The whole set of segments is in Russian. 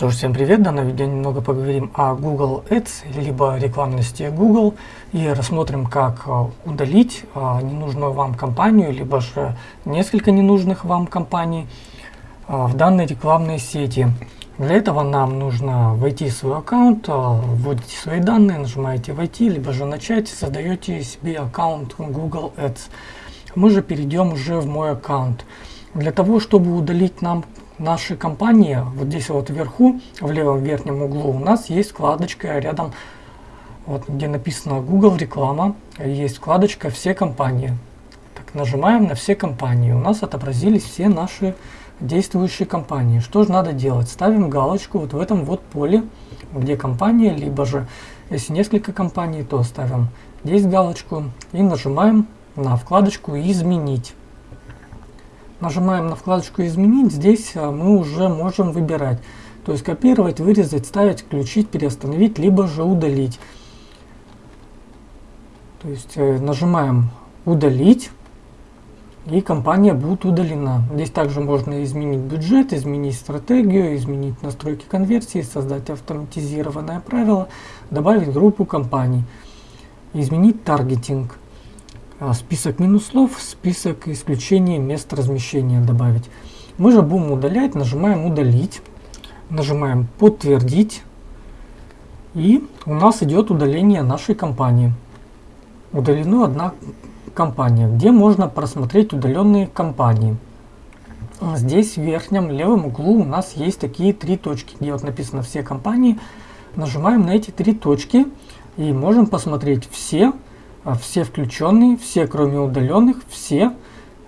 Что ж, всем привет! В данном видео немного поговорим о Google Ads, либо рекламности Google, и рассмотрим, как э, удалить э, ненужную вам компанию, либо же несколько ненужных вам компаний э, в данной рекламной сети. Для этого нам нужно войти в свой аккаунт, вводите свои данные, нажимаете «Войти», либо же «Начать», создаете себе аккаунт Google Ads. Мы же перейдем уже в мой аккаунт. Для того, чтобы удалить нам нашей компании, вот здесь вот вверху, в левом верхнем углу, у нас есть вкладочка рядом, вот где написано Google реклама, есть вкладочка все компании. Так, нажимаем на все компании, у нас отобразились все наши действующие компании. Что же надо делать? Ставим галочку вот в этом вот поле, где компания, либо же, если несколько компаний, то ставим здесь галочку и нажимаем на вкладочку «Изменить». Нажимаем на вкладочку «Изменить». Здесь а, мы уже можем выбирать. То есть копировать, вырезать, ставить, включить, переустановить, либо же удалить. То есть э, нажимаем «Удалить» и компания будет удалена. Здесь также можно изменить бюджет, изменить стратегию, изменить настройки конверсии, создать автоматизированное правило, добавить группу компаний, изменить таргетинг. А, список минус слов, список исключений мест размещения добавить. Мы же будем удалять, нажимаем удалить, нажимаем подтвердить, и у нас идет удаление нашей компании. Удалена одна компания, где можно просмотреть удаленные компании. Здесь в верхнем левом углу у нас есть такие три точки, где вот написано все компании. Нажимаем на эти три точки и можем посмотреть все а, все включенные, все кроме удаленных, все,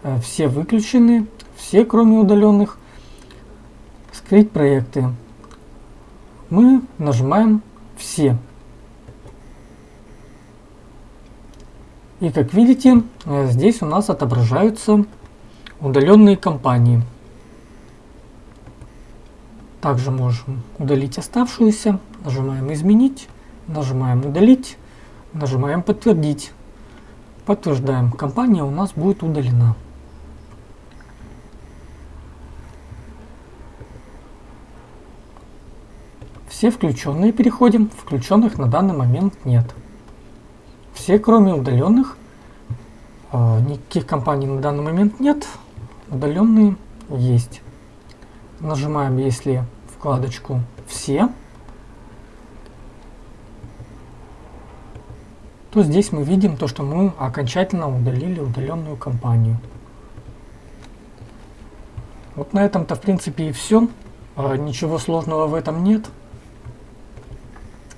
э, все выключены, все кроме удаленных, скрыть проекты. Мы нажимаем все. И как видите, э, здесь у нас отображаются удаленные компании. Также можем удалить оставшуюся. Нажимаем изменить, нажимаем удалить. Нажимаем подтвердить. Подтверждаем. Компания у нас будет удалена. Все включенные переходим. Включенных на данный момент нет. Все, кроме удаленных. Э, никаких компаний на данный момент нет. Удаленные есть. Нажимаем, если вкладочку «Все». То здесь мы видим то, что мы окончательно удалили удаленную компанию. Вот на этом-то в принципе и все. А, ничего сложного в этом нет.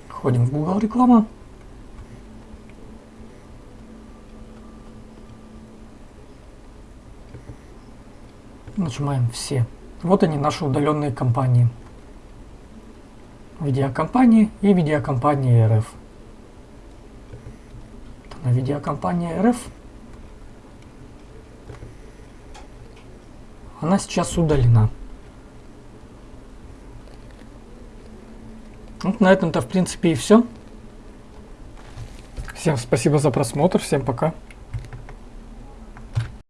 Ходим в Google реклама. Нажимаем все. Вот они наши удаленные компании. Видеокомпании и видеокомпании РФ видеокомпания РФ. Она сейчас удалена. Вот на этом-то в принципе и все. Всем спасибо за просмотр, всем пока.